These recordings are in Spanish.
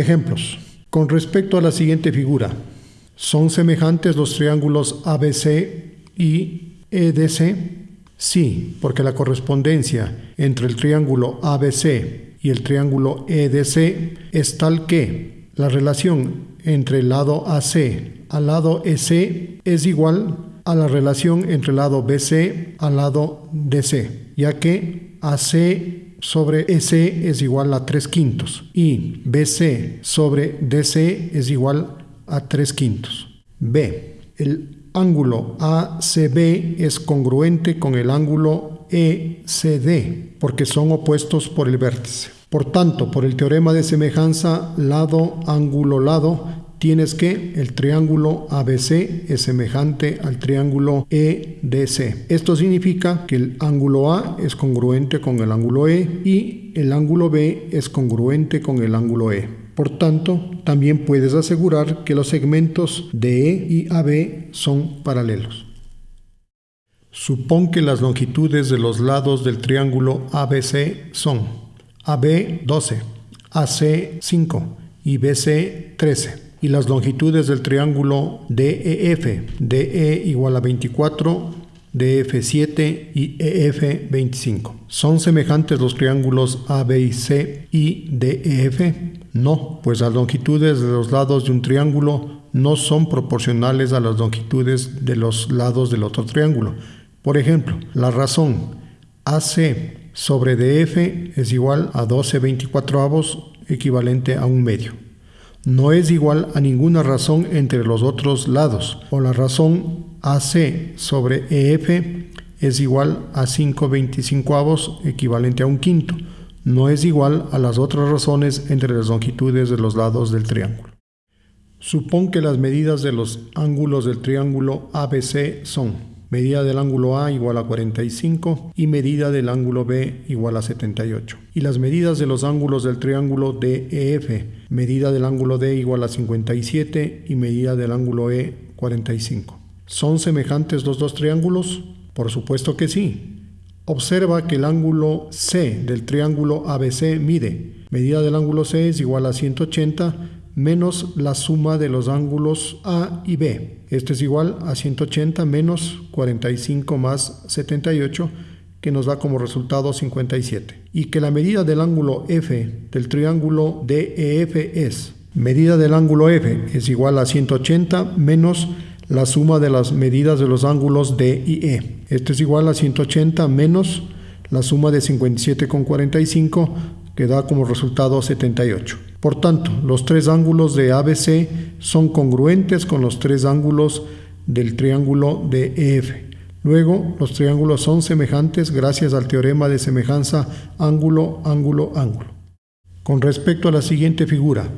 Ejemplos. Con respecto a la siguiente figura, ¿son semejantes los triángulos ABC y EDC? Sí, porque la correspondencia entre el triángulo ABC y el triángulo EDC es tal que la relación entre el lado AC al lado EC es igual a la relación entre el lado BC al lado DC, ya que AC sobre EC es igual a 3 quintos y BC sobre DC es igual a 3 quintos. B. El ángulo ACB es congruente con el ángulo ECD porque son opuestos por el vértice. Por tanto, por el teorema de semejanza lado, ángulo, lado, tienes que el triángulo ABC es semejante al triángulo EDC. Esto significa que el ángulo A es congruente con el ángulo E y el ángulo B es congruente con el ángulo E. Por tanto, también puedes asegurar que los segmentos de E y AB son paralelos. Supón que las longitudes de los lados del triángulo ABC son AB 12, AC 5 y BC 13 y las longitudes del triángulo DEF, DE igual a 24, DF 7 y EF 25. ¿Son semejantes los triángulos AB y y DEF? No, pues las longitudes de los lados de un triángulo no son proporcionales a las longitudes de los lados del otro triángulo. Por ejemplo, la razón AC sobre DF es igual a 12 24 avos equivalente a un medio no es igual a ninguna razón entre los otros lados, o la razón AC sobre EF es igual a 5 avos equivalente a un quinto. No es igual a las otras razones entre las longitudes de los lados del triángulo. Supón que las medidas de los ángulos del triángulo ABC son medida del ángulo A igual a 45 y medida del ángulo B igual a 78. Y las medidas de los ángulos del triángulo DEF, medida del ángulo D igual a 57 y medida del ángulo E 45. ¿Son semejantes los dos triángulos? Por supuesto que sí. Observa que el ángulo C del triángulo ABC mide. Medida del ángulo C es igual a 180 menos la suma de los ángulos A y B. Esto es igual a 180 menos 45 más 78, que nos da como resultado 57. Y que la medida del ángulo F del triángulo DEF es, medida del ángulo F es igual a 180 menos la suma de las medidas de los ángulos D y E. Esto es igual a 180 menos la suma de 57 con 45, que da como resultado 78. Por tanto, los tres ángulos de ABC son congruentes con los tres ángulos del triángulo de EF. Luego, los triángulos son semejantes gracias al teorema de semejanza ángulo, ángulo, ángulo. Con respecto a la siguiente figura,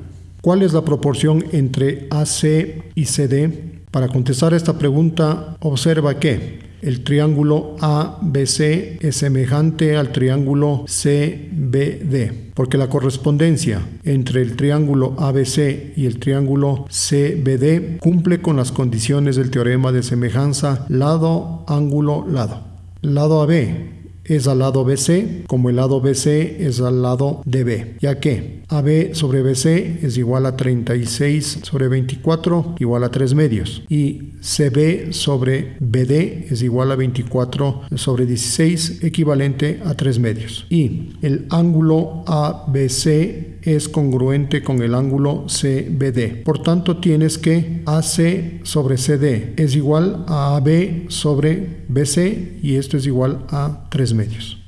¿cuál es la proporción entre AC y CD? Para contestar esta pregunta, observa que el triángulo ABC es semejante al triángulo CBD, porque la correspondencia entre el triángulo ABC y el triángulo CBD cumple con las condiciones del teorema de semejanza lado, ángulo, lado. Lado AB es al lado BC, como el lado BC es al lado DB, ya que AB sobre BC es igual a 36 sobre 24, igual a 3 medios, y CB sobre BD es igual a 24 sobre 16, equivalente a 3 medios. Y el ángulo ABC es congruente con el ángulo CBD. Por tanto, tienes que AC sobre CD es igual a AB sobre BC y esto es igual a 3 medios.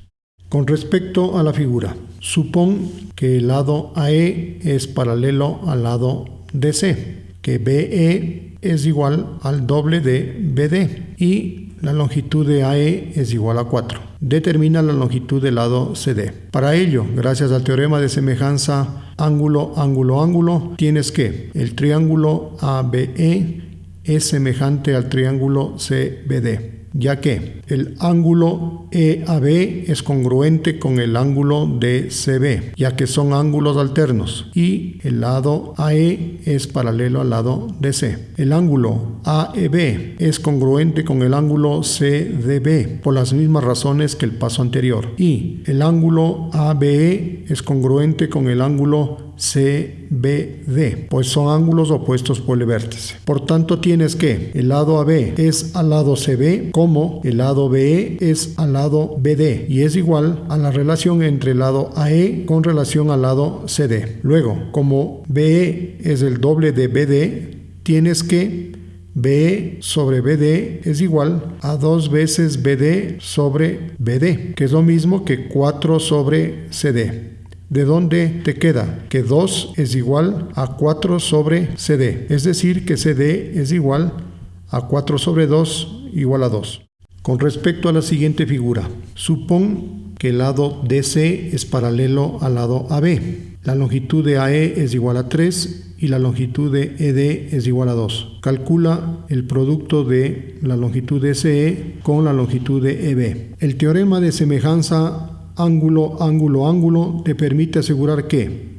Con respecto a la figura, supón que el lado AE es paralelo al lado DC, que BE es igual al doble de BD y la longitud de AE es igual a 4. Determina la longitud del lado CD. Para ello, gracias al teorema de semejanza ángulo, ángulo, ángulo, tienes que el triángulo ABE es semejante al triángulo CBD ya que el ángulo EAB es congruente con el ángulo DCB, ya que son ángulos alternos, y el lado AE es paralelo al lado DC. El ángulo AEB es congruente con el ángulo CDB por las mismas razones que el paso anterior, y el ángulo ABE es congruente con el ángulo CBD, pues son ángulos opuestos por el vértice. Por tanto, tienes que el lado AB es al lado CB como el lado BE es al lado BD y es igual a la relación entre el lado AE con relación al lado CD. Luego, como BE es el doble de BD, tienes que B sobre BD es igual a 2 veces BD sobre BD, que es lo mismo que 4 sobre CD. ¿De dónde te queda? Que 2 es igual a 4 sobre CD, es decir, que CD es igual a 4 sobre 2 igual a 2. Con respecto a la siguiente figura, supón que el lado DC es paralelo al lado AB. La longitud de AE es igual a 3 y la longitud de ED es igual a 2. Calcula el producto de la longitud de SE con la longitud de EB. El teorema de semejanza ángulo, ángulo, ángulo te permite asegurar que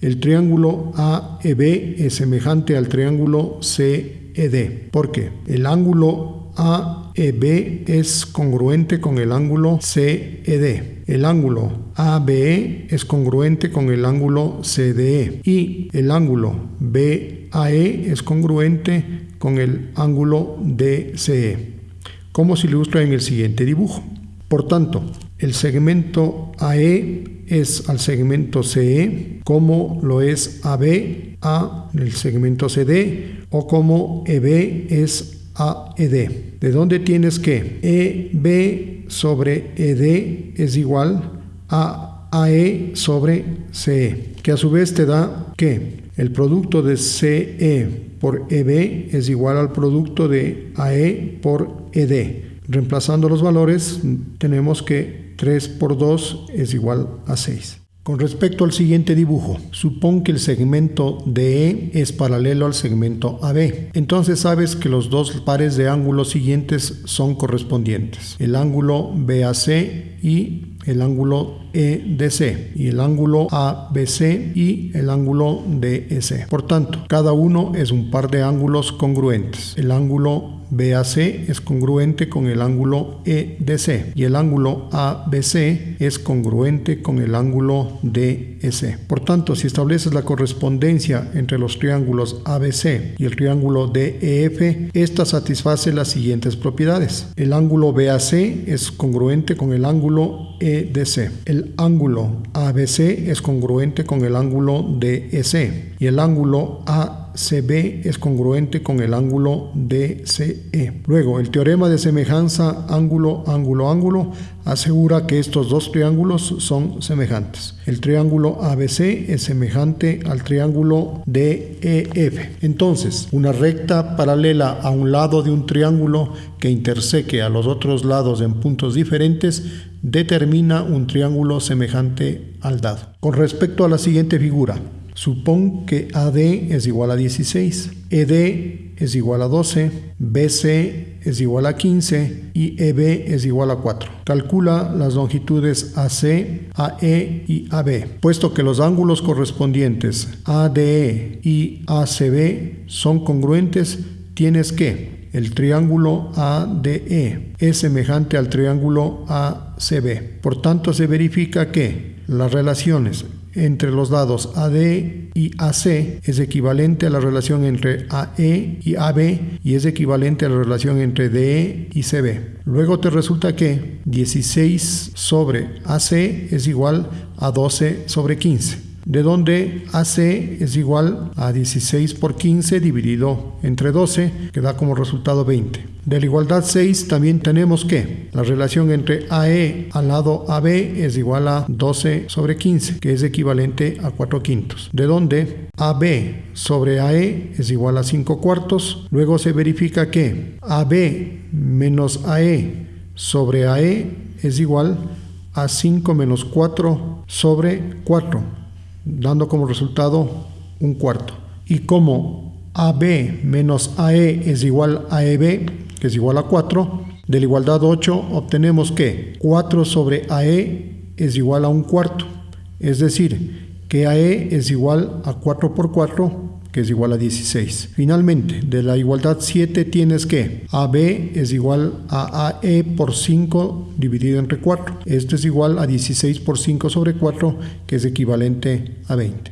el triángulo AEB es semejante al triángulo CED. ¿Por qué? El ángulo AEB es congruente con el ángulo CED. El ángulo ABE es congruente con el ángulo CDE y el ángulo BAE es congruente con el ángulo DCE, como se ilustra en el siguiente dibujo. Por tanto, el segmento AE es al segmento CE, como lo es AB a el segmento CD, o como EB es AED. ¿De dónde tienes que? EB sobre ED es igual a AE sobre CE, que a su vez te da que el producto de CE por EB es igual al producto de AE por ED. Reemplazando los valores tenemos que 3 por 2 es igual a 6. Con respecto al siguiente dibujo, supón que el segmento DE es paralelo al segmento AB. Entonces sabes que los dos pares de ángulos siguientes son correspondientes. El ángulo BAC y el ángulo EDC y el ángulo ABC y el ángulo DEC. Por tanto, cada uno es un par de ángulos congruentes. El ángulo BAC es congruente con el ángulo EDC y el ángulo ABC es congruente con el ángulo DEC. Por tanto, si estableces la correspondencia entre los triángulos ABC y el triángulo DEF, esta satisface las siguientes propiedades. El ángulo BAC es congruente con el ángulo EDC. El ángulo ABC es congruente con el ángulo DEC y el ángulo A CB es congruente con el ángulo DCE. Luego, el teorema de semejanza ángulo, ángulo, ángulo asegura que estos dos triángulos son semejantes. El triángulo ABC es semejante al triángulo DEF. Entonces, una recta paralela a un lado de un triángulo que interseque a los otros lados en puntos diferentes determina un triángulo semejante al dado. Con respecto a la siguiente figura, Supón que AD es igual a 16, ED es igual a 12, BC es igual a 15 y EB es igual a 4. Calcula las longitudes AC, AE y AB. Puesto que los ángulos correspondientes ADE y ACB son congruentes, tienes que el triángulo ADE es semejante al triángulo ACB. Por tanto, se verifica que las relaciones entre los dados AD y AC es equivalente a la relación entre AE y AB y es equivalente a la relación entre DE y CB. Luego te resulta que 16 sobre AC es igual a 12 sobre 15 de donde AC es igual a 16 por 15 dividido entre 12, que da como resultado 20. De la igualdad 6 también tenemos que la relación entre AE al lado AB es igual a 12 sobre 15, que es equivalente a 4 quintos. De donde AB sobre AE es igual a 5 cuartos. Luego se verifica que AB menos AE sobre AE es igual a 5 menos 4 sobre 4 dando como resultado un cuarto. Y como AB menos AE es igual a EB, que es igual a 4, de la igualdad 8 obtenemos que 4 sobre AE es igual a un cuarto. Es decir, que AE es igual a 4 por 4, que es igual a 16. Finalmente, de la igualdad 7 tienes que AB es igual a AE por 5 dividido entre 4. Esto es igual a 16 por 5 sobre 4, que es equivalente a 20.